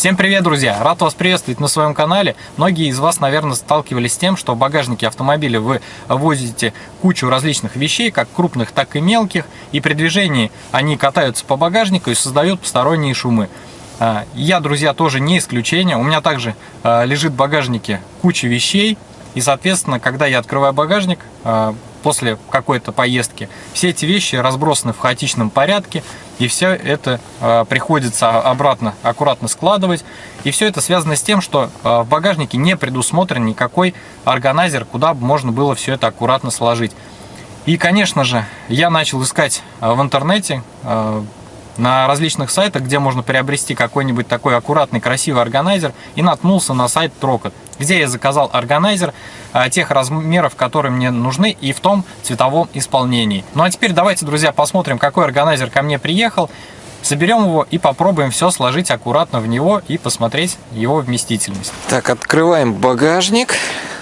Всем привет, друзья! Рад вас приветствовать на своем канале. Многие из вас, наверное, сталкивались с тем, что в багажнике автомобиля вы возите кучу различных вещей, как крупных, так и мелких, и при движении они катаются по багажнику и создают посторонние шумы. А, я, друзья, тоже не исключение. У меня также а, лежит в багажнике куча вещей, и, соответственно, когда я открываю багажник, а, после какой-то поездки. Все эти вещи разбросаны в хаотичном порядке, и все это э, приходится обратно аккуратно складывать. И все это связано с тем, что э, в багажнике не предусмотрен никакой органайзер, куда можно было все это аккуратно сложить. И, конечно же, я начал искать э, в интернете на различных сайтах, где можно приобрести какой-нибудь такой аккуратный, красивый органайзер, и наткнулся на сайт Трокот, где я заказал органайзер а, тех размеров, которые мне нужны, и в том цветовом исполнении. Ну а теперь давайте, друзья, посмотрим, какой органайзер ко мне приехал, соберем его и попробуем все сложить аккуратно в него и посмотреть его вместительность. Так, открываем багажник,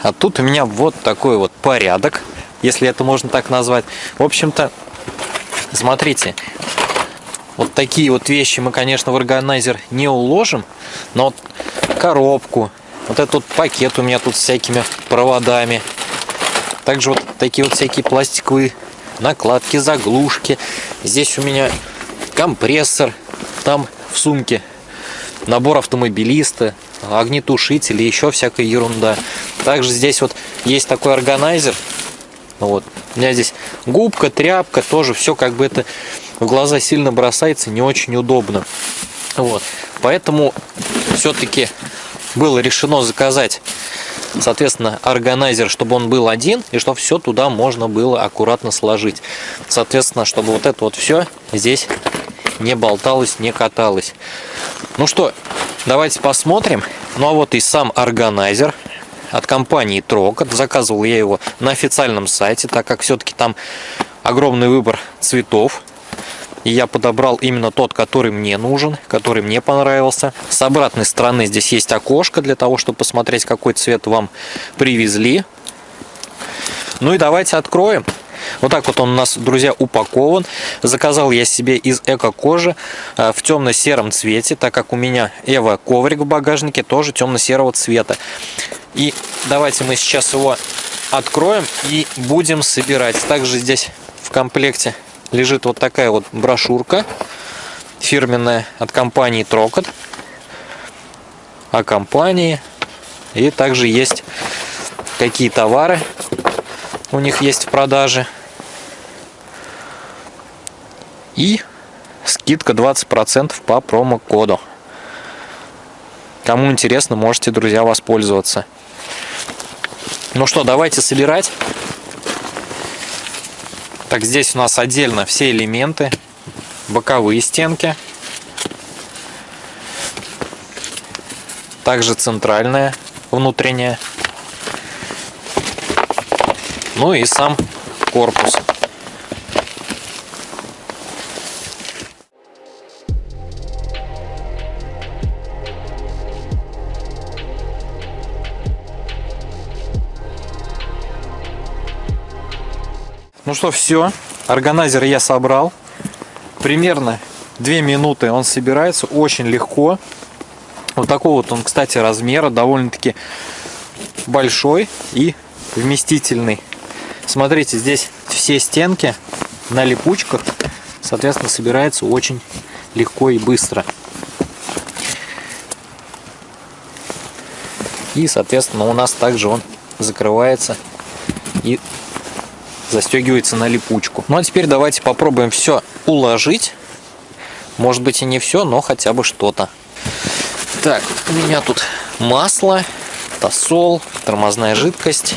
а тут у меня вот такой вот порядок, если это можно так назвать. В общем-то, смотрите, вот такие вот вещи мы, конечно, в органайзер не уложим, но вот коробку, вот этот вот пакет у меня тут с всякими проводами. Также вот такие вот всякие пластиковые накладки, заглушки. Здесь у меня компрессор, там в сумке набор автомобилиста, огнетушители, еще всякая ерунда. Также здесь вот есть такой органайзер. Вот. У меня здесь губка, тряпка, тоже все как бы это в глаза сильно бросается, не очень удобно. Вот. Поэтому все-таки было решено заказать, соответственно, органайзер, чтобы он был один, и чтобы все туда можно было аккуратно сложить. Соответственно, чтобы вот это вот все здесь не болталось, не каталось. Ну что, давайте посмотрим. Ну а вот и сам органайзер от компании Трокот. Заказывал я его на официальном сайте, так как все-таки там огромный выбор цветов. И я подобрал именно тот, который мне нужен, который мне понравился. С обратной стороны здесь есть окошко для того, чтобы посмотреть, какой цвет вам привезли. Ну и давайте откроем. Вот так вот он у нас, друзья, упакован. Заказал я себе из эко-кожи э, в темно-сером цвете, так как у меня Эва коврик в багажнике тоже темно-серого цвета. И давайте мы сейчас его откроем и будем собирать. Также здесь в комплекте лежит вот такая вот брошюрка фирменная от компании Трокот. О компании. И также есть какие товары у них есть в продаже. И скидка 20% по промокоду. Кому интересно можете друзья воспользоваться. Ну что давайте собирать так, здесь у нас отдельно все элементы, боковые стенки. Также центральная, внутренняя. Ну и сам корпус. Ну что, все. Органайзер я собрал. Примерно 2 минуты он собирается. Очень легко. Вот такого вот он, кстати, размера. Довольно-таки большой и вместительный. Смотрите, здесь все стенки на липучках. Соответственно, собирается очень легко и быстро. И, соответственно, у нас также он закрывается и застегивается на липучку. Ну а теперь давайте попробуем все уложить. Может быть и не все, но хотя бы что-то. Так, у меня тут масло, тосол, тормозная жидкость.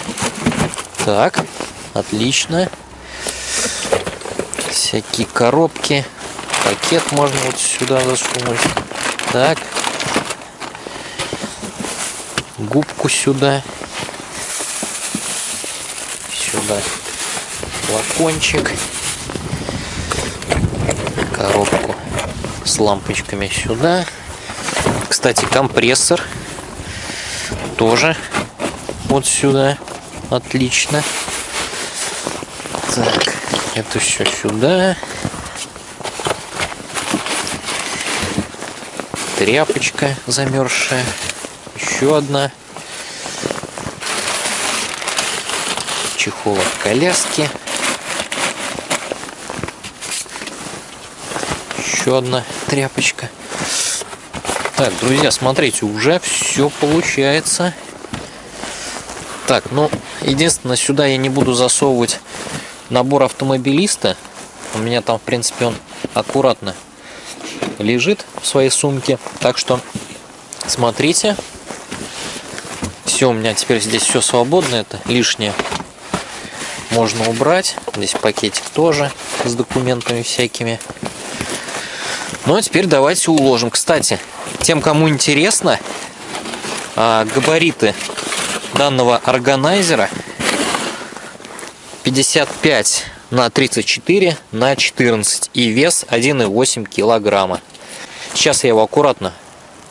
Так, отлично. Всякие коробки. Пакет можно вот сюда засунуть. Так. Губку сюда. Сюда флакончик, коробку с лампочками сюда. Кстати, компрессор тоже вот сюда. Отлично. Так, это все сюда. тряпочка замерзшая. Еще одна. Чехол от коляски. Еще одна тряпочка. Так, друзья, смотрите, уже все получается. Так, ну, единственное, сюда я не буду засовывать набор автомобилиста. У меня там, в принципе, он аккуратно лежит в своей сумке. Так что смотрите. Все, у меня теперь здесь все свободно. Это лишнее можно убрать. Здесь пакетик тоже с документами всякими. Ну а теперь давайте уложим. Кстати, тем, кому интересно, а, габариты данного органайзера 55 на 34 на 14 и вес 1,8 килограмма. Сейчас я его аккуратно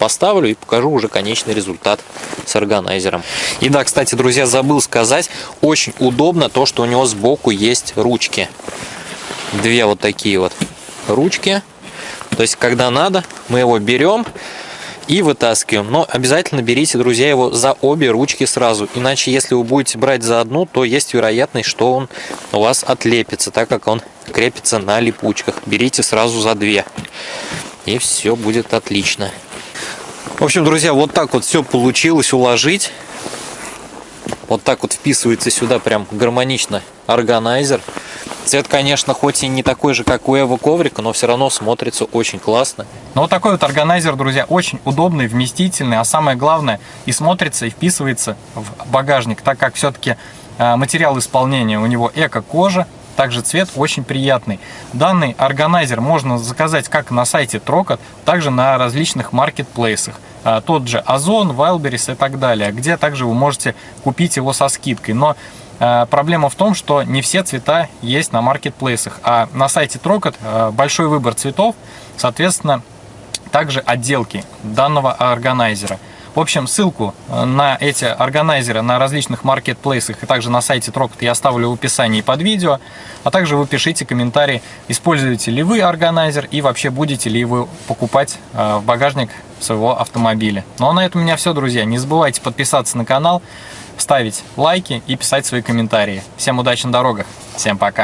поставлю и покажу уже конечный результат с органайзером. И да, кстати, друзья, забыл сказать, очень удобно то, что у него сбоку есть ручки. Две вот такие вот ручки. То есть, когда надо, мы его берем и вытаскиваем. Но обязательно берите, друзья, его за обе ручки сразу. Иначе, если вы будете брать за одну, то есть вероятность, что он у вас отлепится, так как он крепится на липучках. Берите сразу за две. И все будет отлично. В общем, друзья, вот так вот все получилось уложить. Вот так вот вписывается сюда прям гармонично органайзер. Цвет, конечно, хоть и не такой же, как у Эва коврика, но все равно смотрится очень классно. Но вот такой вот органайзер, друзья, очень удобный, вместительный, а самое главное, и смотрится, и вписывается в багажник, так как все-таки а, материал исполнения у него эко-кожа, также цвет очень приятный. Данный органайзер можно заказать как на сайте Трокот, также на различных маркетплейсах. А, тот же Озон, Wildberries и так далее, где также вы можете купить его со скидкой. Но Проблема в том, что не все цвета есть на маркетплейсах, а на сайте Трокот а, большой выбор цветов, соответственно, также отделки данного органайзера. В общем, ссылку на эти органайзеры на различных маркетплейсах и также на сайте Трокот я оставлю в описании под видео. А также вы пишите комментарии, используете ли вы органайзер и вообще будете ли вы покупать в багажник своего автомобиля. Ну а на этом у меня все, друзья. Не забывайте подписаться на канал, ставить лайки и писать свои комментарии. Всем удачи на дорогах. Всем пока.